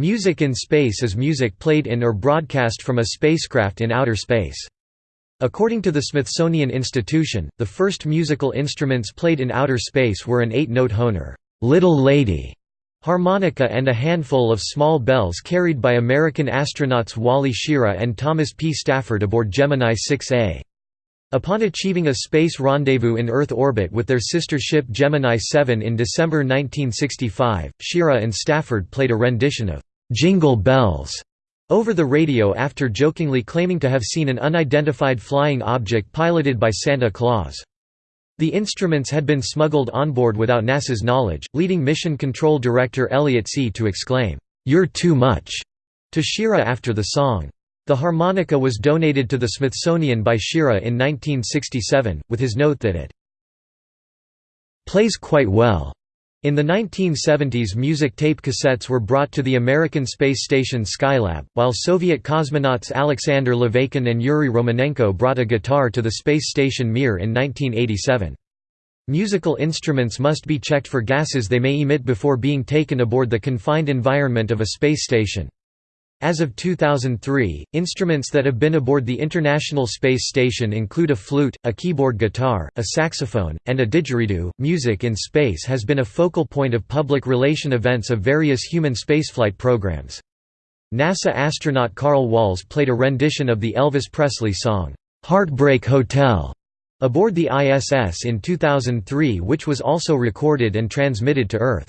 Music in space is music played in or broadcast from a spacecraft in outer space. According to the Smithsonian Institution, the first musical instruments played in outer space were an eight-note Hohner, little lady", harmonica and a handful of small bells carried by American astronauts Wally Schirra and Thomas P. Stafford aboard Gemini 6A. Upon achieving a space rendezvous in Earth orbit with their sister ship Gemini 7 in December 1965, Schirra and Stafford played a rendition of "'Jingle Bells' over the radio after jokingly claiming to have seen an unidentified flying object piloted by Santa Claus. The instruments had been smuggled onboard without NASA's knowledge, leading Mission Control Director Elliot See to exclaim, "'You're too much' to Schirra after the song. The harmonica was donated to the Smithsonian by Schirra in 1967, with his note that it plays quite well. In the 1970s music tape cassettes were brought to the American space station Skylab, while Soviet cosmonauts Alexander Laveykin and Yuri Romanenko brought a guitar to the space station Mir in 1987. Musical instruments must be checked for gases they may emit before being taken aboard the confined environment of a space station. As of 2003, instruments that have been aboard the International Space Station include a flute, a keyboard guitar, a saxophone, and a didgeridoo. Music in space has been a focal point of public relation events of various human spaceflight programs. NASA astronaut Carl Walz played a rendition of the Elvis Presley song, Heartbreak Hotel, aboard the ISS in 2003, which was also recorded and transmitted to Earth.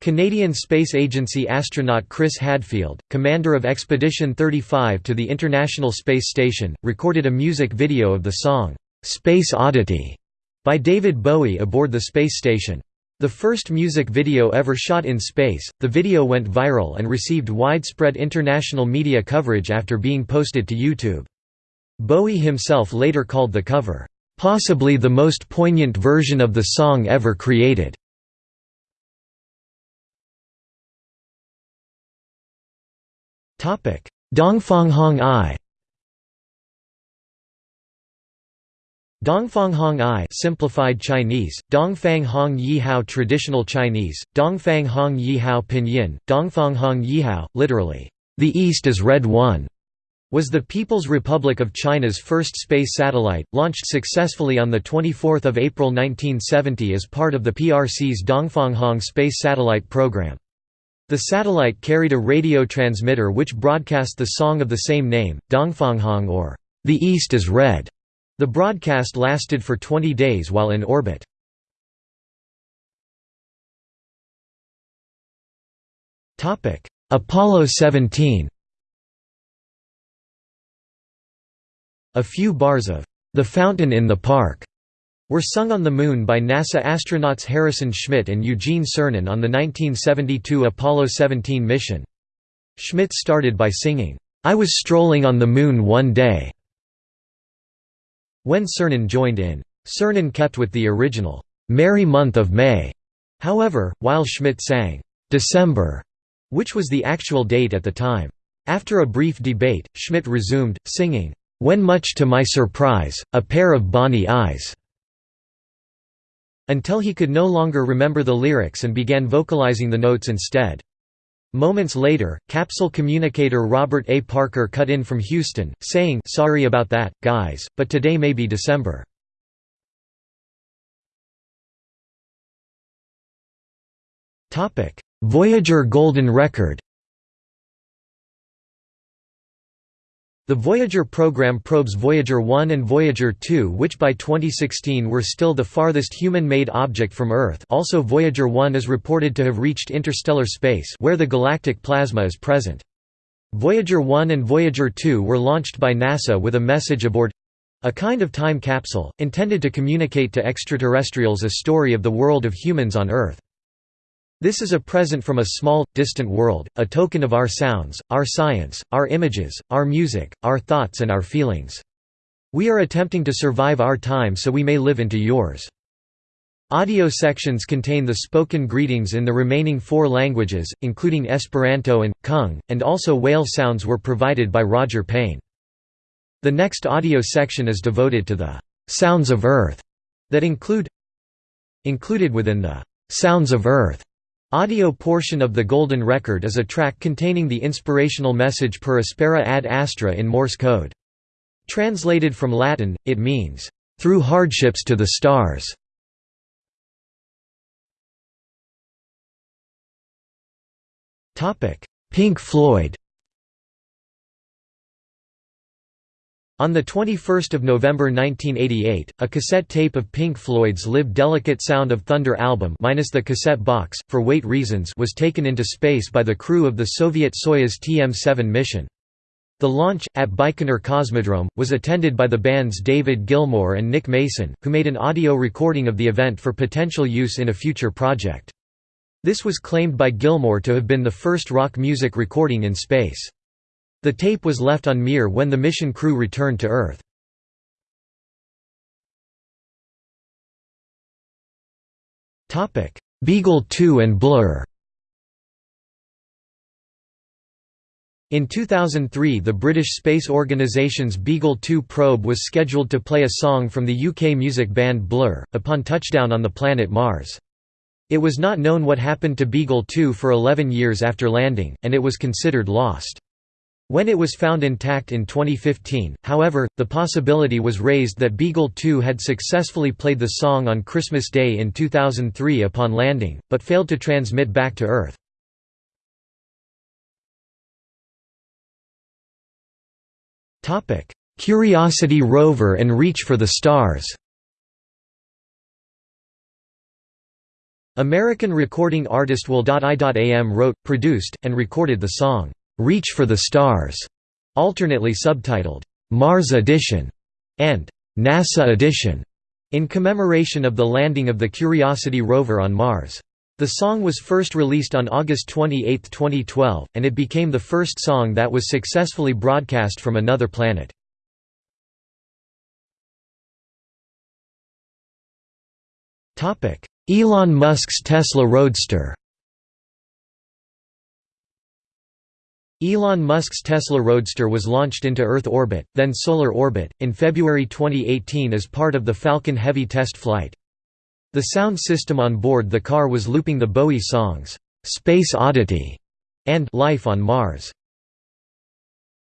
Canadian Space Agency astronaut Chris Hadfield, commander of Expedition 35 to the International Space Station, recorded a music video of the song, "'Space Oddity' by David Bowie aboard the space station. The first music video ever shot in space, the video went viral and received widespread international media coverage after being posted to YouTube. Bowie himself later called the cover, "'possibly the most poignant version of the song ever created'. Dongfanghong I Dongfanghong I simplified Chinese, Dongfang Hong Yihao traditional Chinese, Dongfang Hong Yihao pinyin, Dongfanghong Yihao, literally, "...the East is Red One", was the People's Republic of China's first space satellite, launched successfully on 24 April 1970 as part of the PRC's Dongfanghong space satellite program. The satellite carried a radio transmitter which broadcast the song of the same name, Dongfanghong or The East is Red. The broadcast lasted for 20 days while in orbit. Apollo 17 A few bars of The Fountain in the Park were sung on the Moon by NASA astronauts Harrison Schmitt and Eugene Cernan on the 1972 Apollo 17 mission. Schmitt started by singing, "'I was strolling on the Moon one day' when Cernan joined in. Cernan kept with the original, "'Merry Month of May' however, while Schmitt sang, "'December' which was the actual date at the time. After a brief debate, Schmitt resumed, singing, "'When much to my surprise, a pair of bonny eyes' until he could no longer remember the lyrics and began vocalizing the notes instead. Moments later, capsule communicator Robert A. Parker cut in from Houston, saying sorry about that, guys, but today may be December. Voyager Golden Record The Voyager program probes Voyager 1 and Voyager 2 which by 2016 were still the farthest human-made object from Earth also Voyager 1 is reported to have reached interstellar space where the galactic plasma is present. Voyager 1 and Voyager 2 were launched by NASA with a message aboard—a kind of time capsule, intended to communicate to extraterrestrials a story of the world of humans on Earth. This is a present from a small, distant world, a token of our sounds, our science, our images, our music, our thoughts and our feelings. We are attempting to survive our time so we may live into yours. Audio sections contain the spoken greetings in the remaining four languages, including Esperanto and, Kung, and also whale sounds were provided by Roger Payne. The next audio section is devoted to the «sounds of Earth» that include Included within the «Sounds of Earth» Audio portion of the Golden Record is a track containing the inspirational message per aspera ad astra in Morse code. Translated from Latin, it means, "...through hardships to the stars". Pink Floyd On 21 November 1988, a cassette tape of Pink Floyd's Live Delicate Sound of Thunder album minus the cassette box, for weight reasons was taken into space by the crew of the Soviet Soyuz TM-7 mission. The launch, at Baikonur Cosmodrome, was attended by the band's David Gilmour and Nick Mason, who made an audio recording of the event for potential use in a future project. This was claimed by Gilmour to have been the first rock music recording in space. The tape was left on Mir when the mission crew returned to Earth. Beagle 2 and Blur In 2003 the British space organisation's Beagle 2 probe was scheduled to play a song from the UK music band Blur, upon touchdown on the planet Mars. It was not known what happened to Beagle 2 for 11 years after landing, and it was considered lost. When it was found intact in 2015, however, the possibility was raised that Beagle 2 had successfully played the song on Christmas Day in 2003 upon landing, but failed to transmit back to Earth. Curiosity rover and Reach for the Stars American recording artist Will.i.am wrote, produced, and recorded the song. Reach for the Stars, alternately subtitled Mars Edition and NASA Edition, in commemoration of the landing of the Curiosity rover on Mars. The song was first released on August 28, 2012, and it became the first song that was successfully broadcast from another planet. Elon Musk's Tesla Roadster Elon Musk's Tesla Roadster was launched into Earth orbit, then solar orbit, in February 2018 as part of the Falcon Heavy test flight. The sound system on board the car was looping the Bowie songs, "'Space Oddity' and "'Life on Mars'.